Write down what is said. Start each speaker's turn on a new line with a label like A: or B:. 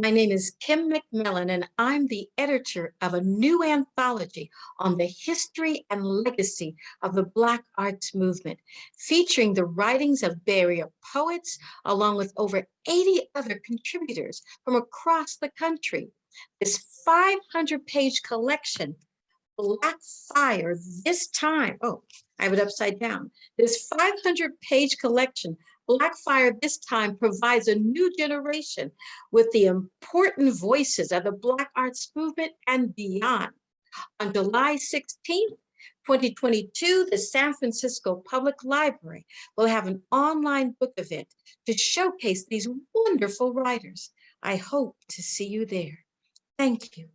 A: My name is Kim McMillan, and I'm the editor of a new anthology on the history and legacy of the Black arts movement, featuring the writings of Bay Area poets, along with over 80 other contributors from across the country. This 500-page collection, Black Fire, this time, oh, I have it upside down. This 500-page collection Black Fire this time provides a new generation with the important voices of the Black arts movement and beyond. On July 16th, 2022, the San Francisco Public Library will have an online book event to showcase these wonderful writers. I hope to see you there. Thank you.